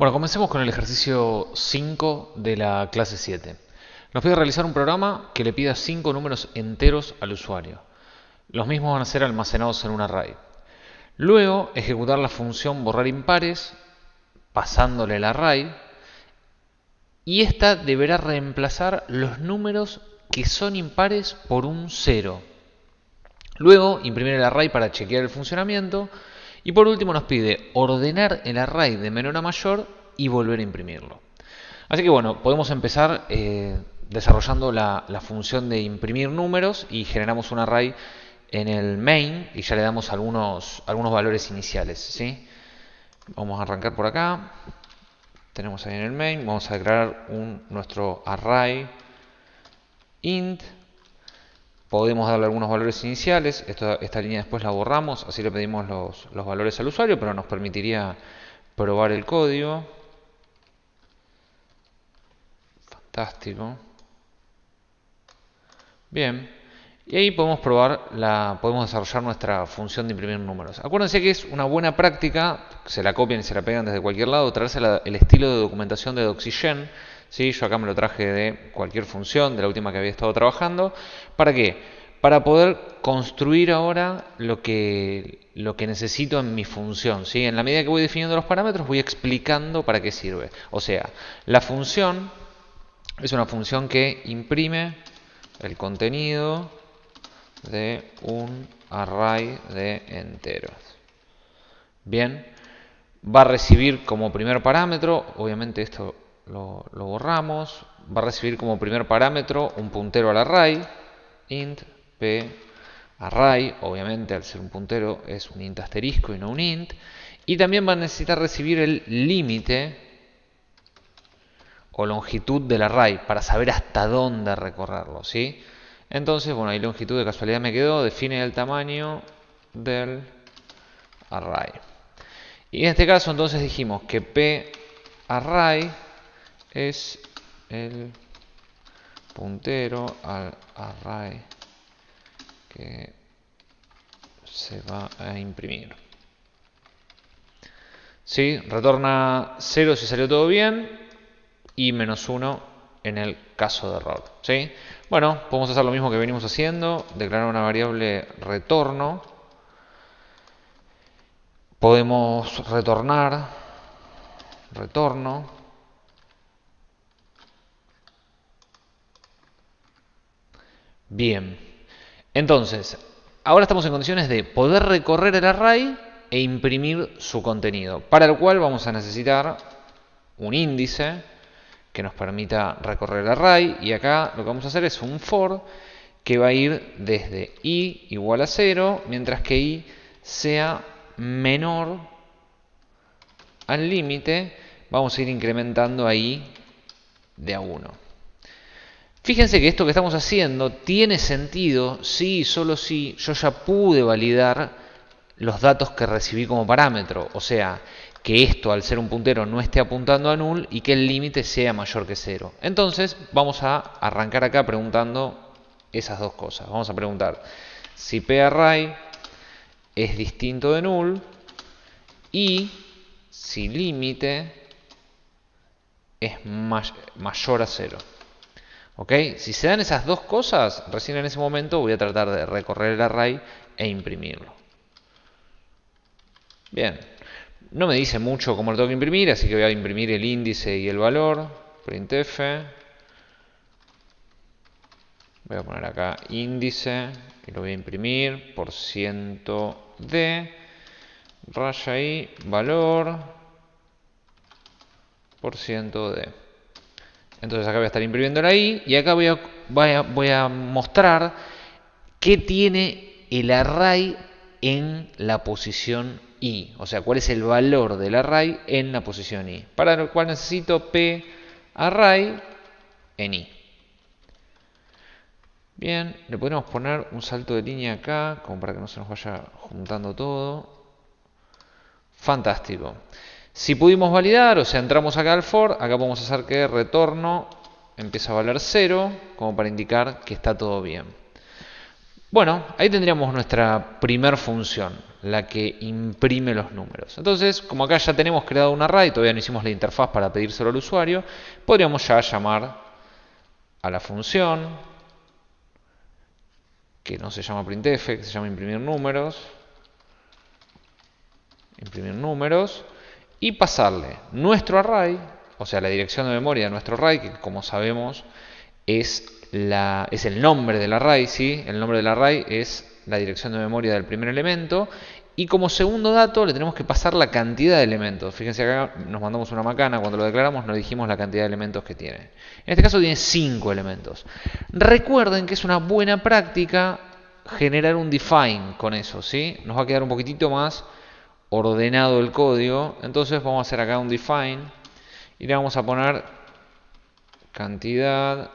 Bueno, comencemos con el ejercicio 5 de la clase 7. Nos pide realizar un programa que le pida 5 números enteros al usuario. Los mismos van a ser almacenados en un array. Luego, ejecutar la función borrar impares, pasándole el array, y esta deberá reemplazar los números que son impares por un 0. Luego, imprimir el array para chequear el funcionamiento, y por último nos pide ordenar el array de menor a mayor y volver a imprimirlo. Así que bueno, podemos empezar eh, desarrollando la, función de imprimir números y generamos un array en el main y ya le damos algunos, algunos valores iniciales. ¿sí? Vamos a arrancar por acá. Tenemos ahí en el main, vamos a declarar un, nuestro array int Podemos darle algunos valores iniciales, esta línea después la borramos, así le pedimos los, valores al usuario, pero nos permitiría probar el código. Fantástico. Bien. Y ahí podemos probar, la, podemos desarrollar nuestra función de imprimir números. Acuérdense que es una buena práctica, se la copian y se la pegan desde cualquier lado, traerse el estilo de documentación de Doxygen, ¿sí? Yo acá me lo traje de cualquier función, de la última que había estado trabajando. ¿Para qué? Para poder construir ahora lo que, lo que necesito en mi función. ¿sí? En la medida que voy definiendo los parámetros, voy explicando para qué sirve. O sea, la función es una función que imprime el contenido de un array de enteros. Bien, va a recibir como primer parámetro, obviamente esto lo, borramos, va a recibir como primer parámetro un puntero al array, int p array, obviamente al ser un puntero es un int asterisco y no un int, y también va a necesitar recibir el límite o longitud del array para saber hasta dónde recorrerlo, ¿sí? Entonces, bueno, ahí longitud de casualidad me quedó, define el tamaño del array. Y en este caso entonces dijimos que p array es el puntero al array que se va a imprimir. ¿Sí? Retorna 0 si salió todo bien y menos 1 en el caso de error. ¿Sí? Bueno, podemos hacer lo mismo que venimos haciendo, declarar una variable retorno. Podemos retornar retorno Bien, entonces, ahora estamos en condiciones de poder recorrer el array e imprimir su contenido, para lo cual vamos a necesitar un índice que nos permita recorrer el array y acá lo que vamos a hacer es un for que va a ir desde i igual a 0 mientras que i sea menor al límite vamos a ir incrementando ahí de a 1 Fíjense que esto que estamos haciendo tiene sentido si y solo si yo ya pude validar los datos que recibí como parámetro. O sea, que esto al ser un puntero no esté apuntando a null y que el límite sea mayor que cero. Entonces vamos a arrancar acá preguntando esas dos cosas. Vamos a preguntar si parray es distinto de null y si límite es mayor a cero. Si se dan esas dos cosas, recién en ese momento voy a tratar de recorrer el array e imprimirlo. Bien, no me dice mucho cómo lo tengo que imprimir, así que voy a imprimir el índice y el valor, printf. Voy a poner acá índice y lo voy a imprimir por ciento de raya y valor por ciento de. Entonces acá voy a estar imprimiendo la i y acá voy a, mostrar qué tiene el array en la posición i. O sea, cuál es el valor del array en la posición i. Para lo cual necesito p array en i. Bien, le podemos poner un salto de línea acá, como para que no se nos vaya juntando todo. Fantástico. Si pudimos validar, o sea, entramos acá al for, acá podemos hacer que retorno empieza a valer 0, como para indicar que está todo bien. Bueno, ahí tendríamos nuestra primer función, la que imprime los números. Entonces, como acá ya tenemos creado un array, todavía no hicimos la interfaz para pedírselo al usuario, podríamos ya llamar a la función, que no se llama printf, que se llama imprimir números, imprimir números, y pasarle nuestro array, o sea, la dirección de memoria de nuestro array, que como sabemos es, la, es el nombre del array, ¿sí? El nombre del array es la dirección de memoria del primer elemento. Y como segundo dato le tenemos que pasar la cantidad de elementos. Fíjense acá nos mandamos una macana, cuando lo declaramos no dijimos la cantidad de elementos que tiene. En este caso tiene 5 elementos. Recuerden que es una buena práctica generar un define con eso, ¿sí? Nos va a quedar un poquitito más ordenado el código. Entonces vamos a hacer acá un define y le vamos a poner cantidad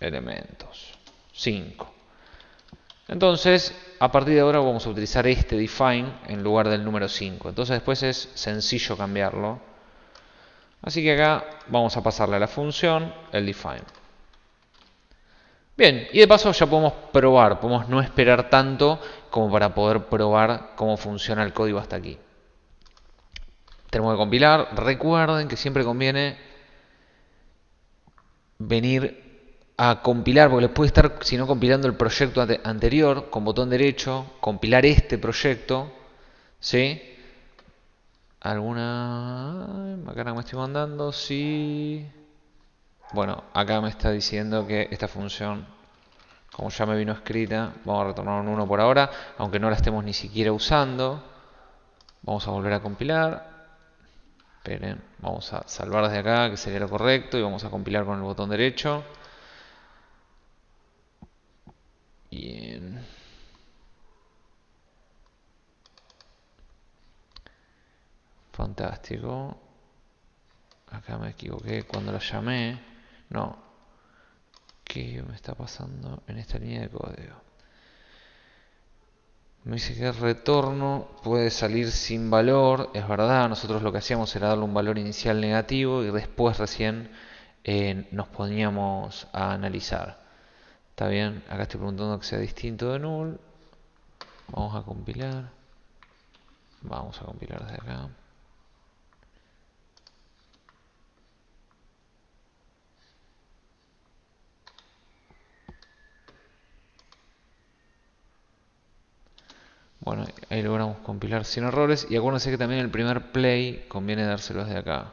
elementos. 5. Entonces, a partir de ahora vamos a utilizar este define en lugar del número 5. Entonces después es sencillo cambiarlo. Así que acá vamos a pasarle a la función el define. Bien, y de paso ya podemos probar, podemos no esperar tanto como para poder probar cómo funciona el código hasta aquí. Tenemos que compilar. Recuerden que siempre conviene venir a compilar, porque les puede estar, si no compilando el proyecto anterior, con botón derecho, compilar este proyecto, ¿sí? ¿Alguna? Acá no me estoy mandando, sí. Bueno, acá me está diciendo que esta función, como ya me vino escrita, vamos a retornar un 1 por ahora, aunque no la estemos ni siquiera usando. Vamos a volver a compilar. Esperen, vamos a salvar desde acá, que sería lo correcto, y vamos a compilar con el botón derecho. Bien. Fantástico. Acá me equivoqué cuando la llamé. No. ¿Qué me está pasando en esta línea de código? Me dice que el retorno puede salir sin valor. Es verdad, nosotros lo que hacíamos era darle un valor inicial negativo y después recién eh, nos poníamos a analizar. Está bien, acá estoy preguntando que sea distinto de null. Vamos a compilar. Vamos a compilar desde acá. Bueno, ahí logramos compilar sin errores. Y acuérdense que también el primer play conviene dárselos de acá.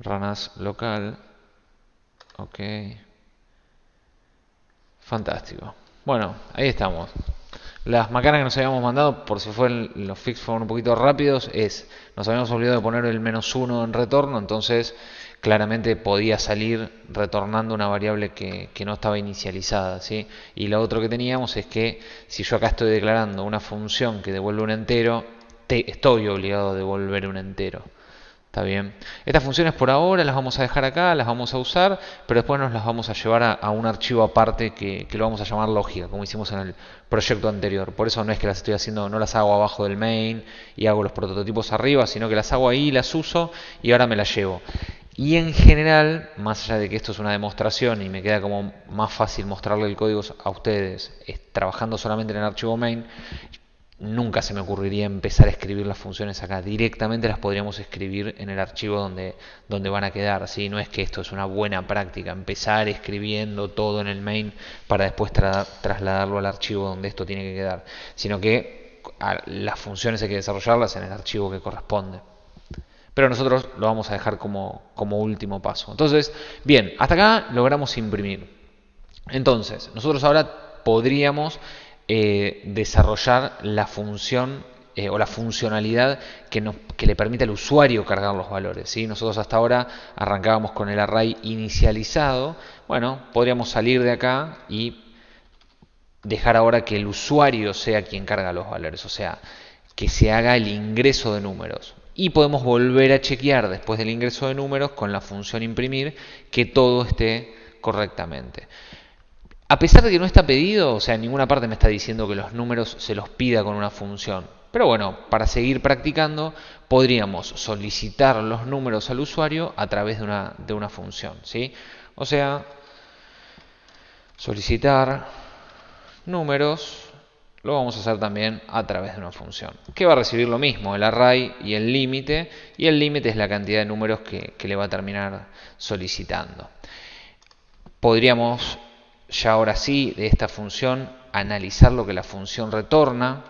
Ranas local. Ok. Fantástico. Bueno, ahí estamos. Las macanas que nos habíamos mandado, por si fueron los fix fueron un poquito rápidos, es, nos habíamos olvidado de poner el menos uno en retorno, entonces claramente podía salir retornando una variable que, no estaba inicializada. ¿sí? Y lo otro que teníamos es que si yo acá estoy declarando una función que devuelve un entero, te, estoy obligado a devolver un entero. ¿Está bien? Estas funciones por ahora las vamos a dejar acá, las vamos a usar, pero después nos las vamos a llevar a, un archivo aparte que, lo vamos a llamar lógica, como hicimos en el proyecto anterior. Por eso no es que las estoy haciendo, no las hago abajo del main y hago los prototipos arriba, sino que las hago ahí, las uso y ahora me las llevo. Y en general, más allá de que esto es una demostración y me queda como más fácil mostrarle el código a ustedes trabajando solamente en el archivo main, nunca se me ocurriría empezar a escribir las funciones acá. Directamente las podríamos escribir en el archivo donde, donde van a quedar. ¿sí? No es que esto es una buena práctica, empezar escribiendo todo en el main para después trasladarlo al archivo donde esto tiene que quedar. Sino que las funciones hay que desarrollarlas en el archivo que corresponde. Pero nosotros lo vamos a dejar como, último paso. Entonces, bien, hasta acá logramos imprimir. Entonces, nosotros ahora podríamos eh, desarrollar la función eh, o la funcionalidad que, le permite al usuario cargar los valores. ¿sí? Nosotros hasta ahora arrancábamos con el array inicializado. Bueno, podríamos salir de acá y dejar ahora que el usuario sea quien carga los valores, o sea, que se haga el ingreso de números. Y podemos volver a chequear después del ingreso de números con la función imprimir que todo esté correctamente. A pesar de que no está pedido, o sea, en ninguna parte me está diciendo que los números se los pida con una función. Pero bueno, para seguir practicando, podríamos solicitar los números al usuario a través de una, de una función. ¿sí? O sea, solicitar números lo vamos a hacer también a través de una función, que va a recibir lo mismo, el array y el límite, y el límite es la cantidad de números que, le va a terminar solicitando. Podríamos ya ahora sí de esta función analizar lo que la función retorna,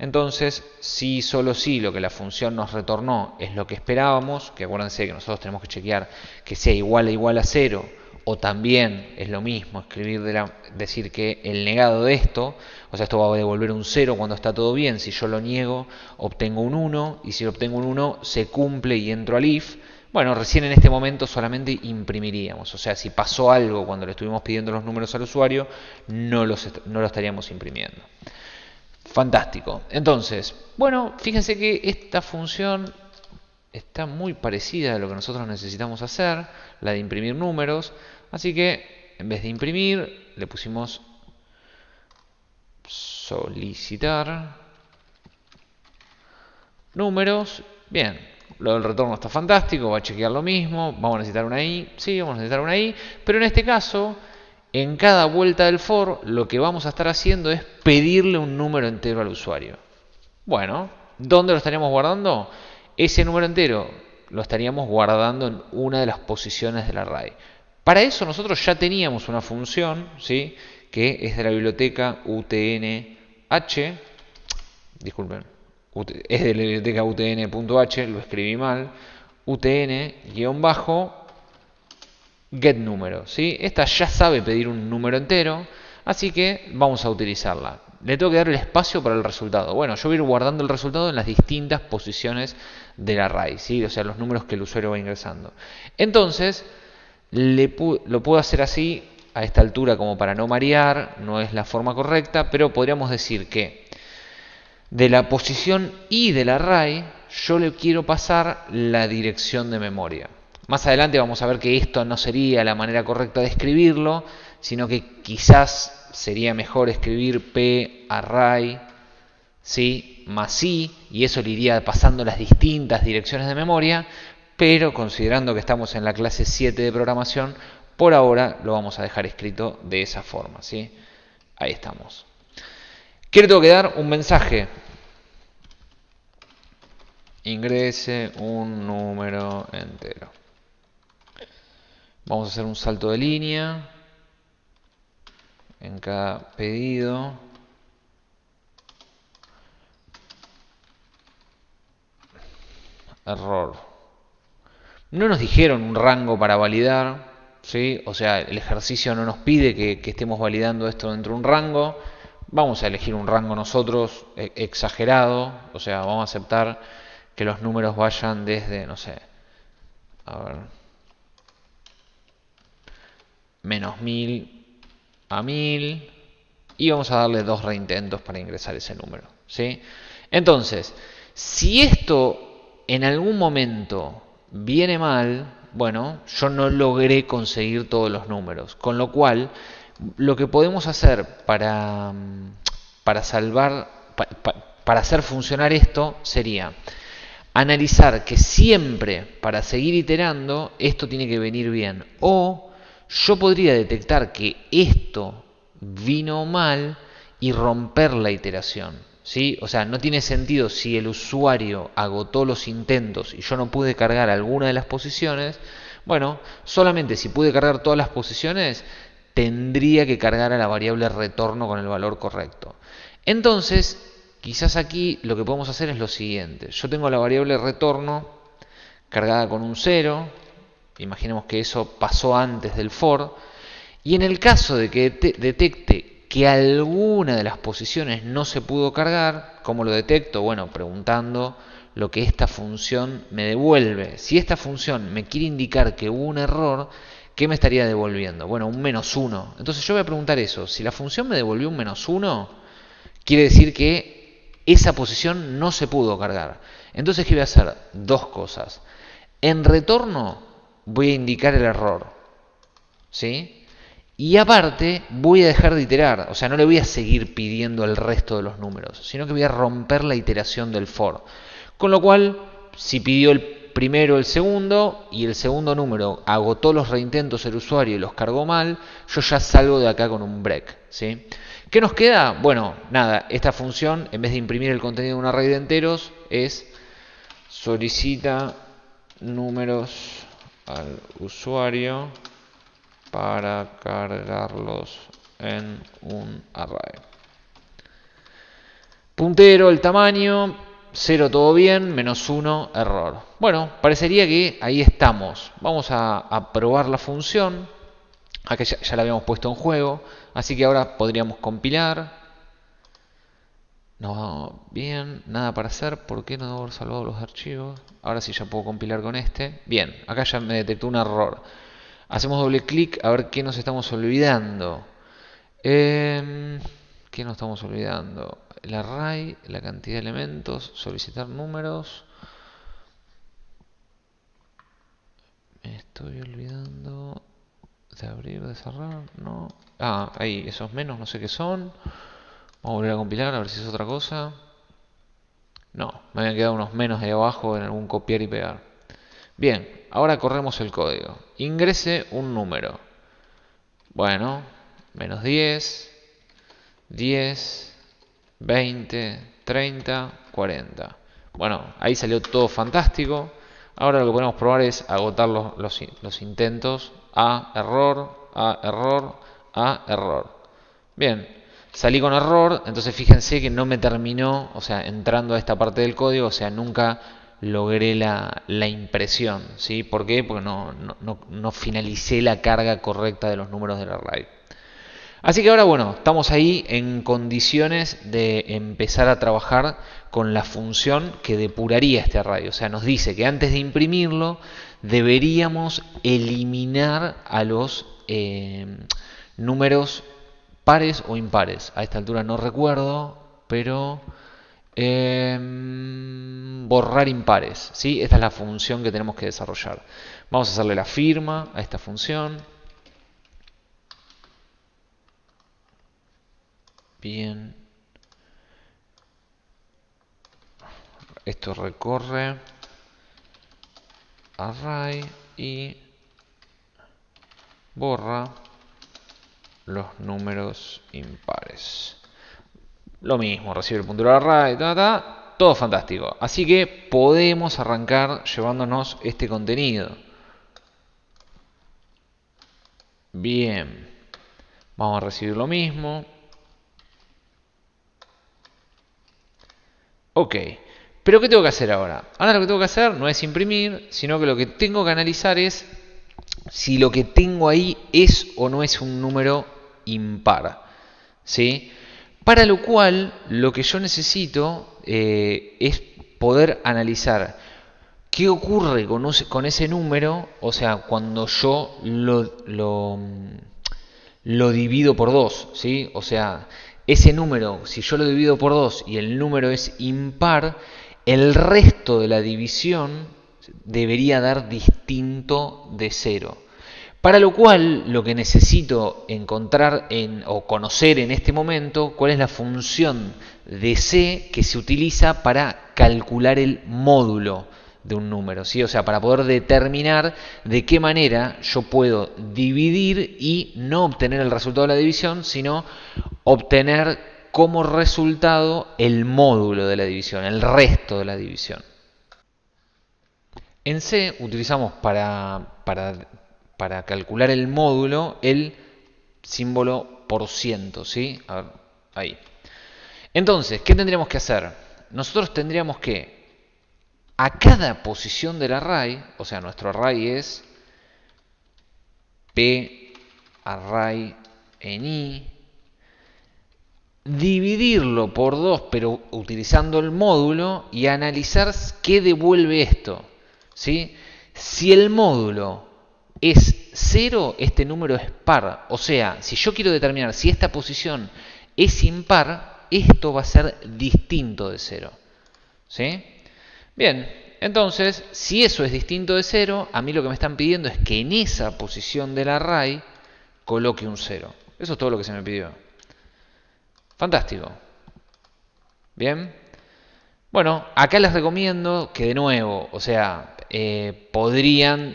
entonces, si solo si lo que la función nos retornó es lo que esperábamos, que acuérdense que nosotros tenemos que chequear que sea igual a igual a cero, o también es lo mismo escribir de la, decir que el negado de esto, o sea, esto va a devolver un 0 cuando está todo bien, si yo lo niego obtengo un 1 y si obtengo un 1 se cumple y entro al if. Bueno, recién en este momento solamente imprimiríamos, o sea, si pasó algo cuando le estuvimos pidiendo los números al usuario, no, los, no lo estaríamos imprimiendo. Fantástico. Entonces, bueno, fíjense que esta función está muy parecida a lo que nosotros necesitamos hacer, la de imprimir números. Así que en vez de imprimir, le pusimos solicitar números. Bien, lo del retorno está fantástico, va a chequear lo mismo. Vamos a necesitar una i, sí, vamos a necesitar una i. Pero en este caso en cada vuelta del for lo que vamos a estar haciendo es pedirle un número entero al usuario. Bueno, ¿dónde lo estaríamos guardando? Ese número entero lo estaríamos guardando en una de las posiciones del array. Para eso nosotros ya teníamos una función, ¿sí? que es de la biblioteca utnh, disculpen, es de la biblioteca utn.h, lo escribí mal, utn-bajo get número. ¿sí? Esta ya sabe pedir un número entero, así que vamos a utilizarla. Le tengo que dar el espacio para el resultado. Bueno, yo voy a ir guardando el resultado en las distintas posiciones del array, ¿sí? o sea, los números que el usuario va ingresando. Entonces, lo puedo hacer así a esta altura como para no marear, no es la forma correcta, pero podríamos decir que de la posición i del array yo le quiero pasar la dirección de memoria. Más adelante vamos a ver que esto no sería la manera correcta de escribirlo, sino que quizás sería mejor escribir p array ¿sí? más i, y eso le iría pasando las distintas direcciones de memoria, pero considerando que estamos en la clase 7 de programación, por ahora lo vamos a dejar escrito de esa forma. ¿sí? Ahí estamos. ¿Qué le tengo que dar? Un mensaje. Ingrese un número entero. Vamos a hacer un salto de línea en cada pedido. Error. No nos dijeron un rango para validar, ¿sí? o sea, el ejercicio no nos pide que, estemos validando esto dentro de un rango. Vamos a elegir un rango nosotros e, exagerado, o sea, vamos a aceptar que los números vayan desde, no sé, a ver, menos 1000 a 1000 y vamos a darle dos reintentos para ingresar ese número. ¿sí? Entonces, si esto en algún momento viene mal, bueno, yo no logré conseguir todos los números. Con lo cual, lo que podemos hacer para, para salvar, para hacer funcionar esto sería analizar que siempre para seguir iterando esto tiene que venir bien. O yo podría detectar que esto vino mal y romper la iteración. O sea, no tiene sentido si el usuario agotó los intentos y yo no pude cargar alguna de las posiciones. Bueno, solamente si pude cargar todas las posiciones, tendría que cargar a la variable retorno con el valor correcto. Entonces, quizás aquí lo que podemos hacer es lo siguiente. Yo tengo la variable retorno cargada con un 0, Imaginemos que eso pasó antes del for. Y en el caso de que detecte que alguna de las posiciones no se pudo cargar, ¿cómo lo detecto? Bueno, preguntando lo que esta función me devuelve. Si esta función me quiere indicar que hubo un error, ¿qué me estaría devolviendo? Bueno, un menos 1. Entonces yo voy a preguntar eso. Si la función me devolvió un menos 1, quiere decir que esa posición no se pudo cargar. Entonces, ¿qué voy a hacer? Dos cosas. En retorno, voy a indicar el error. ¿Sí? Y aparte voy a dejar de iterar, o sea, no le voy a seguir pidiendo el resto de los números, sino que voy a romper la iteración del for. Con lo cual, si pidió el primero el segundo y el segundo número agotó los reintentos el usuario y los cargó mal, yo ya salgo de acá con un break. ¿sí? ¿Qué nos queda? Bueno, nada, esta función, en vez de imprimir el contenido de un array de enteros, es solicita números al usuario para cargarlos en un array. Puntero, el tamaño, 0 todo bien, menos 1 error. Bueno, parecería que ahí estamos. Vamos a, probar la función. Acá ya, ya, la habíamos puesto en juego. Así que ahora podríamos compilar. No, bien, nada para hacer. ¿Por qué no haber salvado los archivos? Ahora sí ya puedo compilar con este. Bien, acá ya me detectó un error. Hacemos doble clic a ver qué nos estamos olvidando. Eh, ¿Qué nos estamos olvidando? El array, la cantidad de elementos, solicitar números. Me estoy olvidando de abrir, de cerrar, no. Ah, ahí, esos menos, no sé qué son. Vamos a volver a compilar a ver si es otra cosa. No, me habían quedado unos menos ahí abajo en algún copiar y pegar. Bien, ahora corremos el código. Ingrese un número. Bueno, menos 10, 10, 20, 30, 40. Bueno, ahí salió todo fantástico. Ahora lo que podemos probar es agotar los, los, intentos. A, error, A, error, A, error. Bien, salí con error, entonces fíjense que no me terminó, o sea, entrando a esta parte del código, o sea, nunca logré la, impresión. ¿sí? ¿Por qué? Porque no, no, no finalicé la carga correcta de los números del array. Así que ahora, bueno, estamos ahí en condiciones de empezar a trabajar con la función que depuraría este array. O sea, nos dice que antes de imprimirlo deberíamos eliminar a los eh, números pares o impares. A esta altura no recuerdo, pero em, borrar impares. ¿sí? Esta es la función que tenemos que desarrollar. Vamos a hacerle la firma a esta función. Bien. Esto recorre array y borra los números impares. Lo mismo, recibe el puntero array, todo fantástico. Así que podemos arrancar llevándonos este contenido. Bien, vamos a recibir lo mismo. Ok, pero ¿qué tengo que hacer ahora? Ahora lo que tengo que hacer no es imprimir, sino que lo que tengo que analizar es si lo que tengo ahí es o no es un número impar. ¿sí? Para lo cual, lo que yo necesito eh, es poder analizar qué ocurre con, ese número, o sea, cuando yo lo, divido por dos, ¿sí? O sea, ese número, si yo lo divido por 2 y el número es impar, el resto de la división debería dar distinto de 0. Para lo cual, lo que necesito encontrar en, o conocer en este momento, cuál es la función de C que se utiliza para calcular el módulo de un número, ¿sí? O sea, para poder determinar de qué manera yo puedo dividir y no obtener el resultado de la división, sino obtener como resultado el módulo de la división, el resto de la división. En C utilizamos para, para, para calcular el módulo el símbolo por ciento, ¿sí? ahí. Entonces, ¿qué tendríamos que hacer? Nosotros tendríamos que a cada posición del array, o sea, nuestro array es P array en I, dividirlo por 2, pero utilizando el módulo y analizar qué devuelve esto. ¿sí? Si el módulo es 0, este número es par. O sea, si yo quiero determinar si esta posición es impar, esto va a ser distinto de 0. ¿Sí? Bien, entonces, si eso es distinto de 0, a mí lo que me están pidiendo es que en esa posición del array coloque un 0. Eso es todo lo que se me pidió. Fantástico. Bien. Bueno, acá les recomiendo que de nuevo, o sea, eh, podrían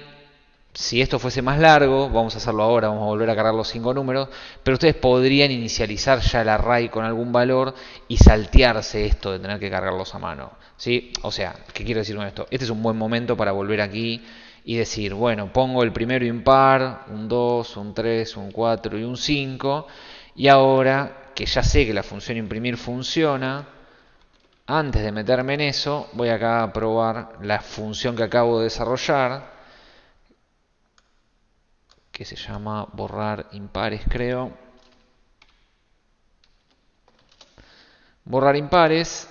si esto fuese más largo, vamos a hacerlo ahora, vamos a volver a cargar los cinco números, pero ustedes podrían inicializar ya el array con algún valor y saltearse esto de tener que cargarlos a mano. ¿sí? O sea, ¿qué quiero decir con esto? Este es un buen momento para volver aquí y decir, bueno, pongo el primero impar, un 2, un 3, un 4 y un 5, y ahora que ya sé que la función imprimir funciona, antes de meterme en eso, voy acá a probar la función que acabo de desarrollar, que se llama borrar impares, creo. Borrar impares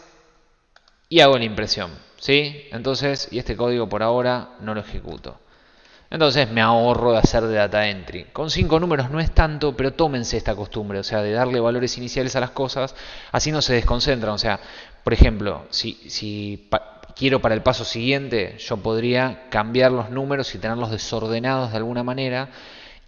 y hago la impresión, ¿sí? Entonces, y este código por ahora no lo ejecuto. Entonces me ahorro de hacer de data entry. Con cinco números no es tanto, pero tómense esta costumbre, o sea, de darle valores iniciales a las cosas, así no se desconcentran. O sea, por ejemplo, si, si quiero para el paso siguiente, yo podría cambiar los números y tenerlos desordenados de alguna manera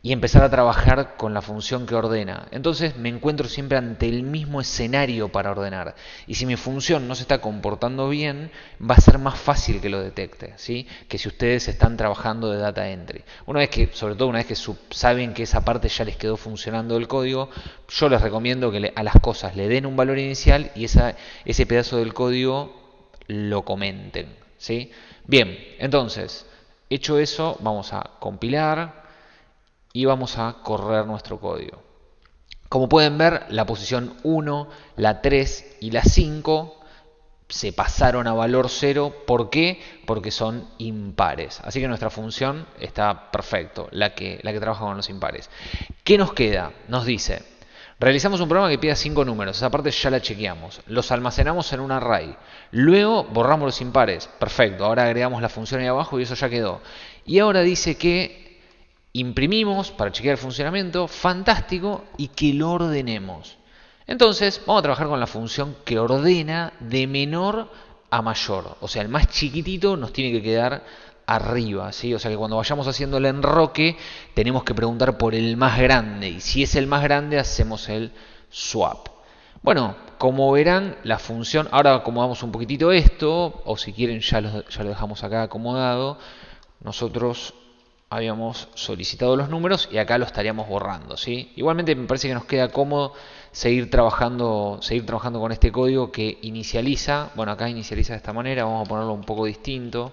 y empezar a trabajar con la función que ordena. Entonces me encuentro siempre ante el mismo escenario para ordenar. Y si mi función no se está comportando bien, va a ser más fácil que lo detecte, ¿sí? que si ustedes están trabajando de data entry. Una vez que, sobre todo una vez que saben que esa parte ya les quedó funcionando el código, yo les recomiendo que a las cosas le den un valor inicial y ese pedazo del código lo comenten. ¿sí? Bien, entonces, hecho eso, vamos a compilar y vamos a correr nuestro código. Como pueden ver, la posición 1, la 3 y la 5 se pasaron a valor 0. ¿Por qué? Porque son impares. Así que nuestra función está perfecto, la que, la que trabaja con los impares. ¿Qué nos queda? Nos dice, realizamos un programa que pida 5 números. Esa parte ya la chequeamos. Los almacenamos en un array. Luego borramos los impares. Perfecto. Ahora agregamos la función ahí abajo y eso ya quedó. Y ahora dice que imprimimos para chequear el funcionamiento, fantástico, y que lo ordenemos. Entonces, vamos a trabajar con la función que ordena de menor a mayor. O sea, el más chiquitito nos tiene que quedar arriba, ¿sí? O sea que cuando vayamos haciendo el enroque, tenemos que preguntar por el más grande. Y si es el más grande, hacemos el swap. Bueno, como verán, la función, ahora acomodamos un poquitito esto, o si quieren ya lo, ya lo dejamos acá acomodado. Nosotros habíamos solicitado los números y acá lo estaríamos borrando. ¿sí? Igualmente me parece que nos queda cómodo seguir trabajando, seguir trabajando con este código que inicializa, bueno acá inicializa de esta manera, vamos a ponerlo un poco distinto.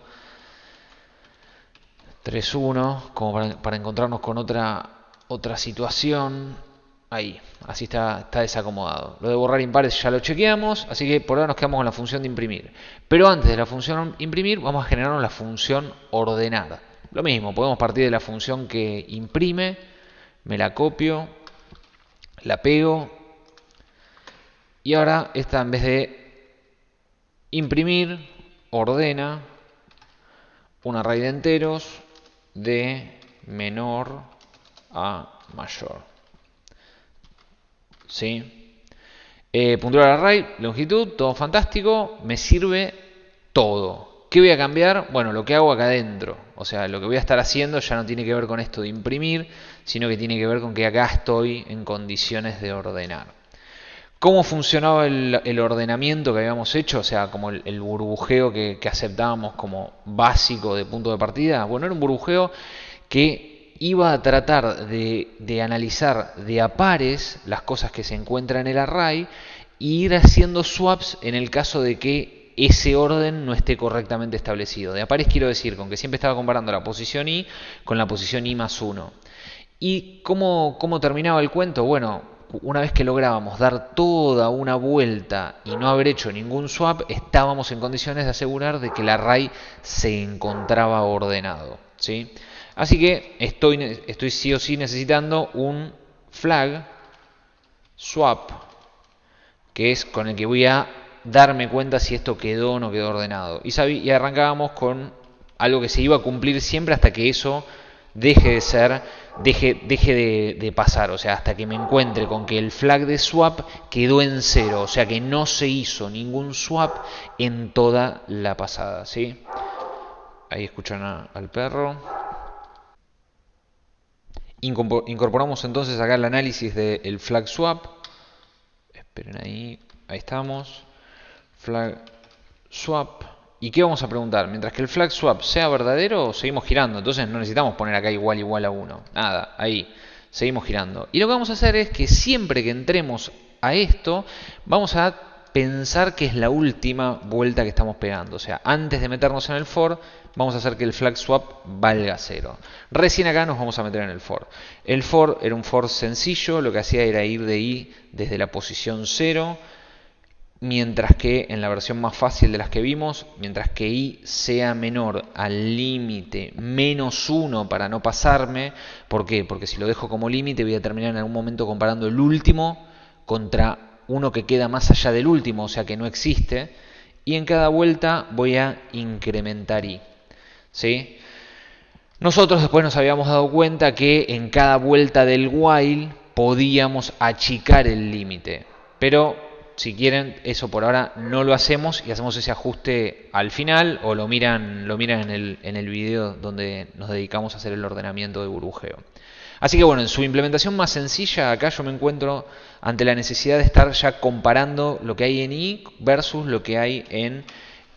3.1, como para, encontrarnos con otra, otra situación. Ahí, así está, está desacomodado. Lo de borrar impares ya lo chequeamos, así que por ahora nos quedamos con la función de imprimir. Pero antes de la función imprimir, vamos a generar la función ordenar. Lo mismo, podemos partir de la función que imprime, me la copio, la pego y ahora esta en vez de imprimir, ordena un array de enteros de menor a mayor. ¿Sí? Eh, puntual array, longitud, todo fantástico, me sirve todo. ¿Qué voy a cambiar? Bueno, lo que hago acá adentro. O sea, lo que voy a estar haciendo ya no tiene que ver con esto de imprimir, sino que tiene que ver con que acá estoy en condiciones de ordenar. ¿Cómo funcionaba el, ordenamiento que habíamos hecho? O sea, como el, burbujeo que, aceptábamos como básico de punto de partida. Bueno, era un burbujeo que iba a tratar de, analizar de a pares las cosas que se encuentran en el array e ir haciendo swaps en el caso de que ese orden no esté correctamente establecido. De a pares quiero decir, con que siempre estaba comparando la posición i con la posición i más 1. ¿Y cómo terminaba el cuento? Bueno, una vez que lográbamos dar toda una vuelta y no haber hecho ningún swap, estábamos en condiciones de asegurar de que el array se encontraba ordenado. ¿sí? Así que estoy, estoy sí o sí necesitando un flag swap, que es con el que voy a darme cuenta si esto quedó o no quedó ordenado. Y, y arrancábamos con algo que se iba a cumplir siempre hasta que eso deje de ser, deje, de, pasar, o sea, hasta que me encuentre con que el flag de swap quedó en cero, o sea que no se hizo ningún swap en toda la pasada, ¿sí? Ahí escuchan al perro. Incorporamos entonces acá el análisis del flag swap. Esperen ahí, ahí estamos flag swap ¿Y qué vamos a preguntar? Mientras que el flag swap sea verdadero, seguimos girando. Entonces no necesitamos poner acá igual igual a 1. Nada, ahí. Seguimos girando. Y lo que vamos a hacer es que siempre que entremos a esto, vamos a pensar que es la última vuelta que estamos pegando. O sea, antes de meternos en el for, vamos a hacer que el flag swap valga 0. Recién acá nos vamos a meter en el for. El for era un for sencillo, lo que hacía era ir de i desde la posición 0 mientras que en la versión más fácil de las que vimos, mientras que i sea menor al límite menos 1 para no pasarme, ¿por qué? Porque si lo dejo como límite voy a terminar en algún momento comparando el último contra uno que queda más allá del último, o sea que no existe, y en cada vuelta voy a incrementar i. ¿sí? Nosotros después nos habíamos dado cuenta que en cada vuelta del while podíamos achicar el límite, pero si quieren, eso por ahora no lo hacemos y hacemos ese ajuste al final o lo miran, lo miran en el, en el video donde nos dedicamos a hacer el ordenamiento de burbujeo. Así que bueno, en su implementación más sencilla, acá yo me encuentro ante la necesidad de estar ya comparando lo que hay en i versus lo que hay en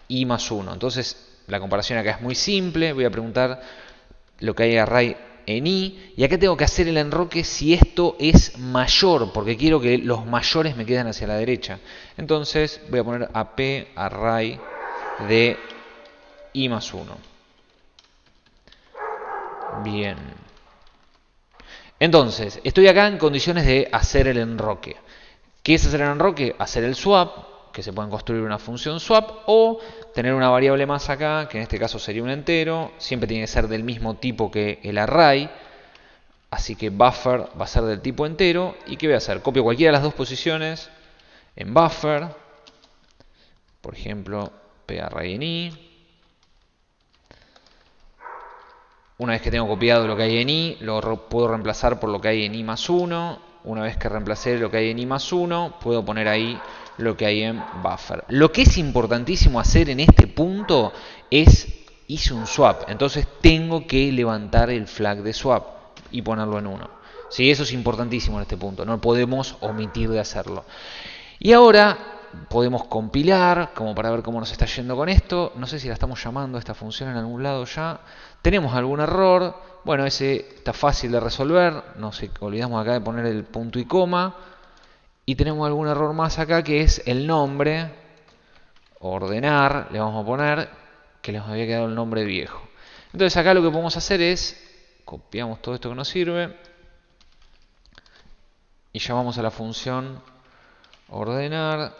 i más 1. Entonces, la comparación acá es muy simple. Voy a preguntar lo que hay array en i. Y acá tengo que hacer el enroque si esto es mayor, porque quiero que los mayores me queden hacia la derecha. Entonces voy a poner ap array de i más 1. Bien. Entonces, estoy acá en condiciones de hacer el enroque. ¿Qué es hacer el enroque? Hacer el swap, que se pueden construir una función swap o tener una variable más acá, que en este caso sería un entero, siempre tiene que ser del mismo tipo que el array, así que buffer va a ser del tipo entero, ¿y qué voy a hacer? Copio cualquiera de las dos posiciones en buffer, por ejemplo, parray en i, una vez que tengo copiado lo que hay en i, lo puedo reemplazar por lo que hay en i más 1, una vez que reemplacé lo que hay en i más 1, puedo poner ahí lo que hay en buffer. Lo que es importantísimo hacer en este punto es, hice un swap, entonces tengo que levantar el flag de swap y ponerlo en 1. ¿Sí? Eso es importantísimo en este punto, no podemos omitir de hacerlo. Y ahora podemos compilar, como para ver cómo nos está yendo con esto. No sé si la estamos llamando a esta función en algún lado ya. Tenemos algún error. Bueno, ese está fácil de resolver. No sé, olvidamos acá de poner el punto y coma. Y tenemos algún error más acá que es el nombre. Ordenar, le vamos a poner que les había quedado el nombre viejo. Entonces acá lo que podemos hacer es, copiamos todo esto que nos sirve y llamamos a la función ordenar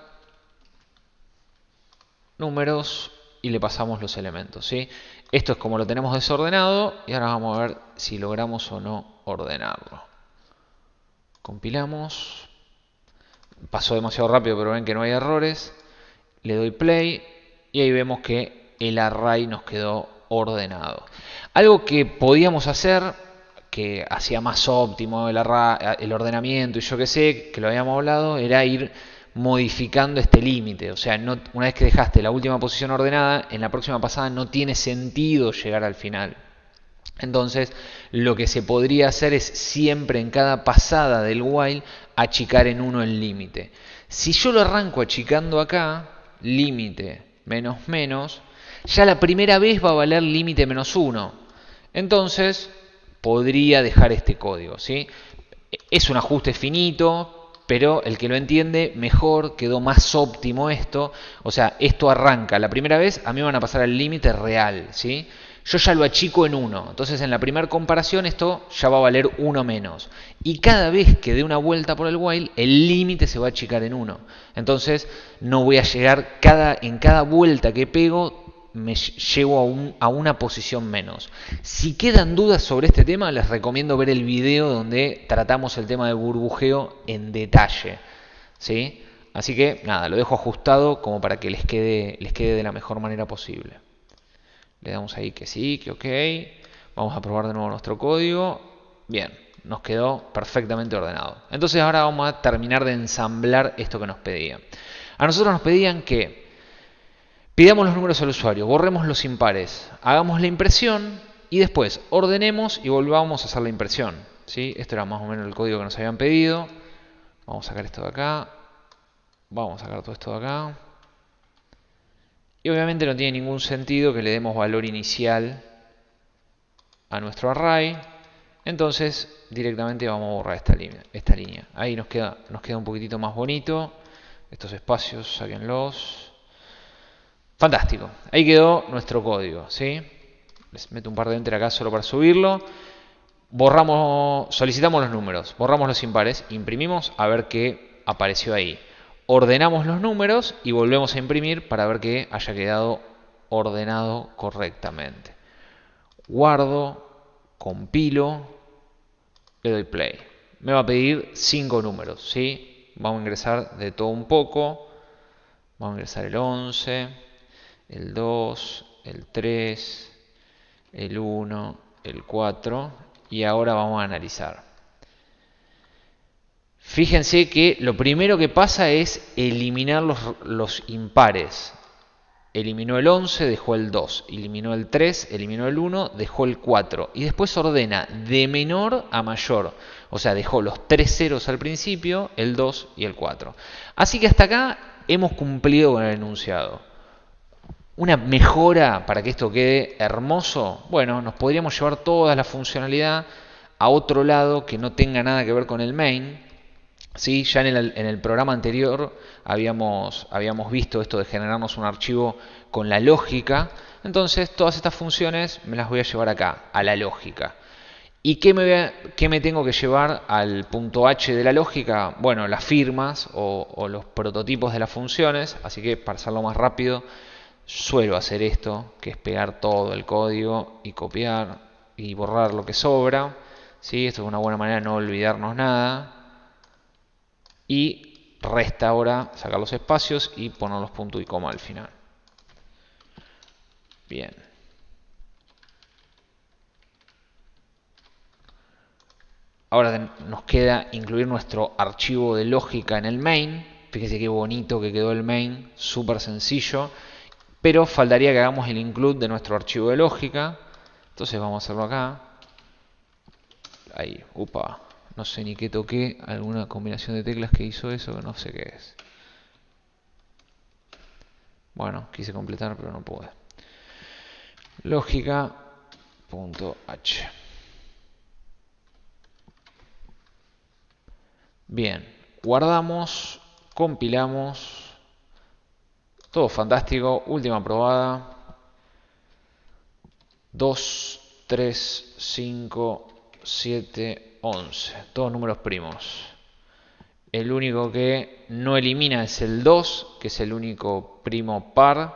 números y le pasamos los elementos. ¿sí? Esto es como lo tenemos desordenado y ahora vamos a ver si logramos o no ordenarlo. Compilamos pasó demasiado rápido, pero ven que no hay errores. Le doy play y ahí vemos que el array nos quedó ordenado. Algo que podíamos hacer, que hacía más óptimo el, ordenamiento y yo que sé, que lo habíamos hablado, era ir modificando este límite. O sea, una vez que dejaste la última posición ordenada, en la próxima pasada no tiene sentido llegar al final. Entonces, lo que se podría hacer es siempre en cada pasada del while achicar en 1 el límite. Si yo lo arranco achicando acá, límite menos menos, ya la primera vez va a valer límite menos 1. Entonces, podría dejar este código. ¿sí? Es un ajuste finito, pero el que lo entiende mejor, quedó más óptimo esto. O sea, esto arranca la primera vez, a mí van a pasar al límite real. ¿sí? yo ya lo achico en 1. Entonces en la primera comparación esto ya va a valer 1 menos. Y cada vez que dé una vuelta por el while, el límite se va a achicar en 1. Entonces no voy a llegar cada, en cada vuelta que pego, me llevo a, a una posición menos. Si quedan dudas sobre este tema, les recomiendo ver el video donde tratamos el tema de burbujeo en detalle. ¿sí? Así que nada, lo dejo ajustado como para que les quede, les quede de la mejor manera posible. Le damos ahí que sí, que ok. Vamos a probar de nuevo nuestro código. Bien, nos quedó perfectamente ordenado. Entonces ahora vamos a terminar de ensamblar esto que nos pedían. A nosotros nos pedían que pidamos los números al usuario, borremos los impares, hagamos la impresión y después ordenemos y volvamos a hacer la impresión. ¿sí? Esto era más o menos el código que nos habían pedido. Vamos a sacar esto de acá. Vamos a sacar todo esto de acá. Y obviamente no tiene ningún sentido que le demos valor inicial a nuestro array. Entonces directamente vamos a borrar esta línea. Esta línea. Ahí nos queda, nos queda un poquitito más bonito. Estos espacios, sáquenlos. Fantástico. Ahí quedó nuestro código. ¿sí? Les meto un par de enter acá solo para subirlo. Borramos, solicitamos los números, borramos los impares, imprimimos a ver qué apareció ahí. Ordenamos los números y volvemos a imprimir para ver que haya quedado ordenado correctamente. Guardo, compilo, le doy play. Me va a pedir cinco números, ¿sí? Vamos a ingresar de todo un poco. Vamos a ingresar el 11, el 2, el 3, el 1, el 4 y ahora vamos a analizar. Fíjense que lo primero que pasa es eliminar los, los, impares. Eliminó el 11, dejó el 2. Eliminó el 3, eliminó el 1, dejó el 4. Y después ordena de menor a mayor. O sea, dejó los tres ceros al principio, el 2 y el 4. Así que hasta acá hemos cumplido con el enunciado. Una mejora para que esto quede hermoso, bueno, nos podríamos llevar toda la funcionalidad a otro lado que no tenga nada que ver con el main. ¿sí? Ya en el, en el programa anterior habíamos, habíamos visto esto de generarnos un archivo con la lógica. Entonces todas estas funciones me las voy a llevar acá, a la lógica. ¿Y qué me, qué me tengo que llevar al punto H de la lógica? Bueno, las firmas o, o los prototipos de las funciones. Así que para hacerlo más rápido suelo hacer esto, que es pegar todo el código y copiar y borrar lo que sobra. ¿sí? Esto es una buena manera de no olvidarnos nada. Y resta ahora sacar los espacios y poner los puntos y coma al final. Bien. Ahora nos queda incluir nuestro archivo de lógica en el main. Fíjese qué bonito que quedó el main, súper sencillo pero faltaría que hagamos el include de nuestro archivo de lógica. Entonces vamos a hacerlo acá. Ahí, upa, no sé ni qué toqué, alguna combinación de teclas que hizo eso, no sé qué es. Bueno, quise completar, pero no pude. Lógica.h. Bien, guardamos, compilamos. Todo fantástico. Última probada. 2, 3, 5, 7, 11. Todos números primos. El único que no elimina es el 2, que es el único primo par.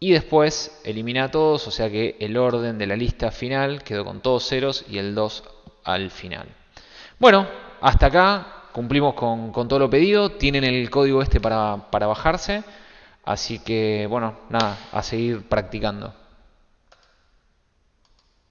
Y después elimina a todos, o sea que el orden de la lista final quedó con todos ceros y el 2 al final. Bueno, hasta acá cumplimos con, con todo lo pedido. Tienen el código este para, para bajarse. Así que, bueno, nada, a seguir practicando.